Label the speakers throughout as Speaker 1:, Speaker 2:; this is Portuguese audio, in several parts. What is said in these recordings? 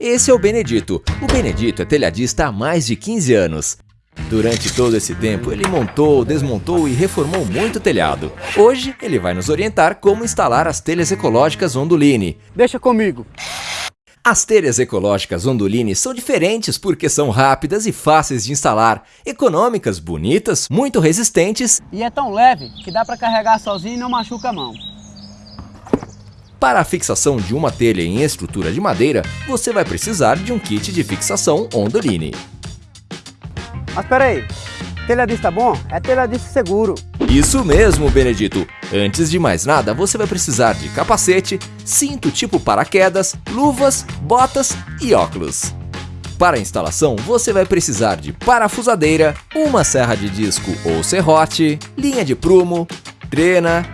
Speaker 1: Esse é o Benedito. O Benedito é telhadista há mais de 15 anos. Durante todo esse tempo, ele montou, desmontou e reformou muito telhado. Hoje, ele vai nos orientar como instalar as telhas ecológicas Onduline.
Speaker 2: Deixa comigo.
Speaker 1: As telhas ecológicas Onduline são diferentes porque são rápidas e fáceis de instalar, econômicas, bonitas, muito resistentes
Speaker 2: E é tão leve que dá para carregar sozinho e não machuca a mão.
Speaker 1: Para a fixação de uma telha em estrutura de madeira, você vai precisar de um kit de fixação Onduline.
Speaker 2: Mas peraí, telhadista bom é telhadista seguro.
Speaker 1: Isso mesmo, Benedito! Antes de mais nada, você vai precisar de capacete, cinto tipo paraquedas, luvas, botas e óculos. Para a instalação, você vai precisar de parafusadeira, uma serra de disco ou serrote, linha de prumo, trena,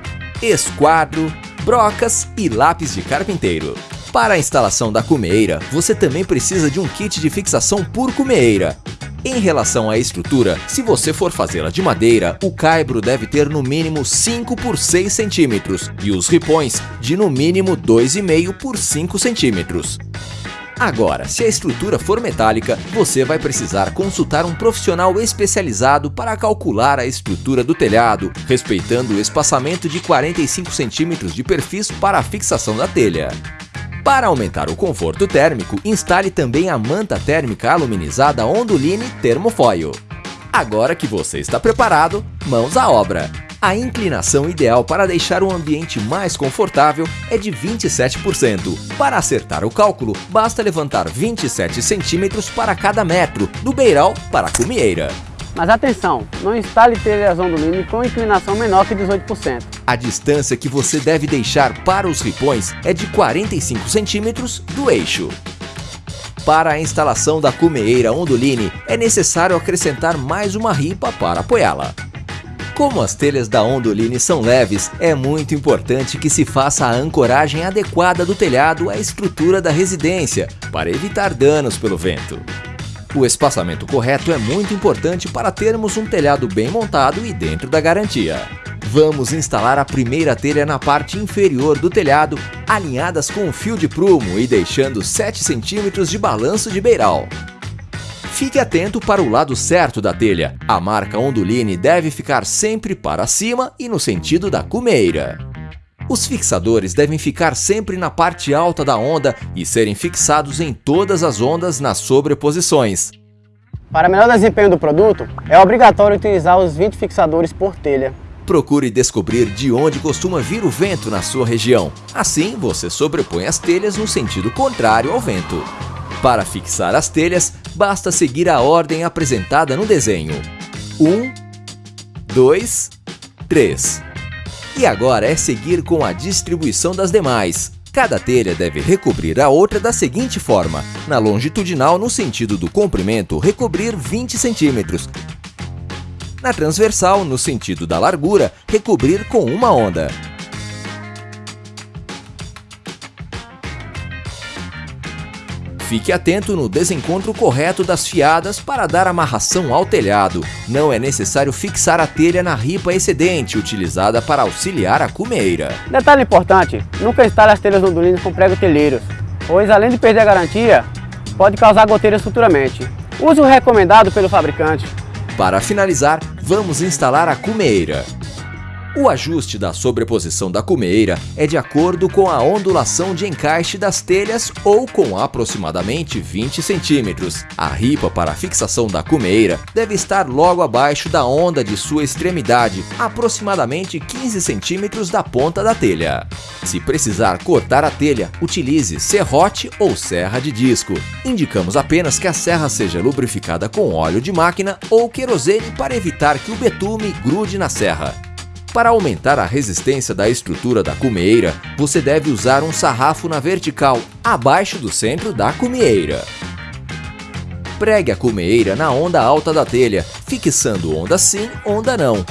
Speaker 1: esquadro, brocas e lápis de carpinteiro. Para a instalação da cumeira, você também precisa de um kit de fixação por cumeira. Em relação à estrutura, se você for fazê-la de madeira, o caibro deve ter no mínimo 5 por 6 centímetros e os ripões de no mínimo 2,5 por 5 centímetros. Agora, se a estrutura for metálica, você vai precisar consultar um profissional especializado para calcular a estrutura do telhado, respeitando o espaçamento de 45 centímetros de perfis para a fixação da telha. Para aumentar o conforto térmico, instale também a manta térmica aluminizada Onduline Thermofoil. Agora que você está preparado, mãos à obra! A inclinação ideal para deixar o ambiente mais confortável é de 27%. Para acertar o cálculo, basta levantar 27 centímetros para cada metro, do beiral para a cumieira.
Speaker 2: Mas atenção, não instale telhas Onduline com inclinação menor que 18%.
Speaker 1: A distância que você deve deixar para os ripões é de 45 centímetros do eixo. Para a instalação da cumeeira Onduline, é necessário acrescentar mais uma ripa para apoiá-la. Como as telhas da Onduline são leves, é muito importante que se faça a ancoragem adequada do telhado à estrutura da residência, para evitar danos pelo vento. O espaçamento correto é muito importante para termos um telhado bem montado e dentro da garantia. Vamos instalar a primeira telha na parte inferior do telhado, alinhadas com o fio de prumo e deixando 7 centímetros de balanço de beiral. Fique atento para o lado certo da telha. A marca Onduline deve ficar sempre para cima e no sentido da cumeira. Os fixadores devem ficar sempre na parte alta da onda e serem fixados em todas as ondas nas sobreposições.
Speaker 2: Para melhor desempenho do produto, é obrigatório utilizar os 20 fixadores por telha.
Speaker 1: Procure descobrir de onde costuma vir o vento na sua região. Assim, você sobrepõe as telhas no sentido contrário ao vento. Para fixar as telhas, basta seguir a ordem apresentada no desenho. 1, 2, 3. E agora é seguir com a distribuição das demais. Cada telha deve recobrir a outra da seguinte forma. Na longitudinal, no sentido do comprimento, recobrir 20 centímetros. Na transversal, no sentido da largura, recobrir com uma onda. Fique atento no desencontro correto das fiadas para dar amarração ao telhado. Não é necessário fixar a telha na ripa excedente, utilizada para auxiliar a cumeira.
Speaker 2: Detalhe importante, nunca instale as telhas Onduline com prego telheiros, pois além de perder a garantia, pode causar goteiras futuramente. Use o recomendado pelo fabricante.
Speaker 1: Para finalizar, vamos instalar a cumeira. O ajuste da sobreposição da cumeira é de acordo com a ondulação de encaixe das telhas ou com aproximadamente 20 centímetros. A ripa para fixação da cumeira deve estar logo abaixo da onda de sua extremidade, aproximadamente 15 centímetros da ponta da telha. Se precisar cortar a telha, utilize serrote ou serra de disco. Indicamos apenas que a serra seja lubrificada com óleo de máquina ou querosene para evitar que o betume grude na serra. Para aumentar a resistência da estrutura da cumeira, você deve usar um sarrafo na vertical, abaixo do centro da cumeira. Pregue a cumeira na onda alta da telha, fixando onda sim, onda não.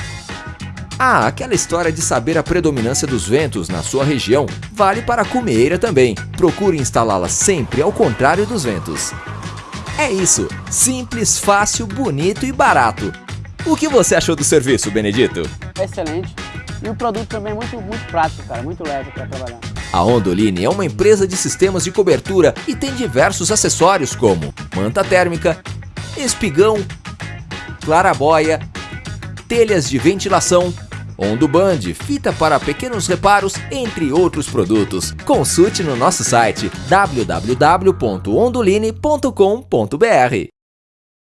Speaker 1: Ah, aquela história de saber a predominância dos ventos na sua região vale para a cumeira também. Procure instalá-la sempre ao contrário dos ventos. É isso, simples, fácil, bonito e barato. O que você achou do serviço, Benedito?
Speaker 2: Excelente. E o produto também é muito, muito prático, cara, muito leve para trabalhar.
Speaker 1: A Ondoline é uma empresa de sistemas de cobertura e tem diversos acessórios como manta térmica, espigão, clarabóia, telhas de ventilação, Ondoband, fita para pequenos reparos, entre outros produtos. Consulte no nosso site www.ondoline.com.br.